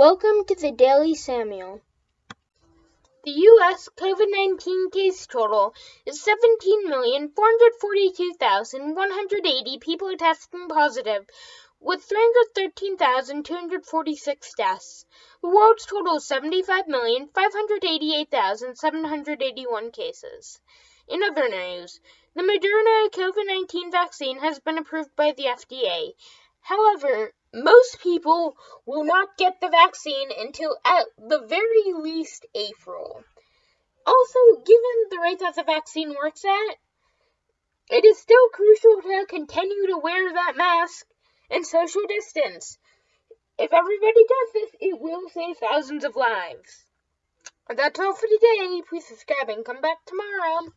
Welcome to the Daily Samuel. The U.S. COVID 19 case total is 17,442,180 people testing positive, with 313,246 deaths. The world's total is 75,588,781 cases. In other news, the Moderna COVID 19 vaccine has been approved by the FDA. However, most people will not get the vaccine until at the very least April. Also, given the rate that the vaccine works at, it is still crucial to continue to wear that mask and social distance. If everybody does this, it will save thousands of lives. That's all for today. Please subscribe and come back tomorrow.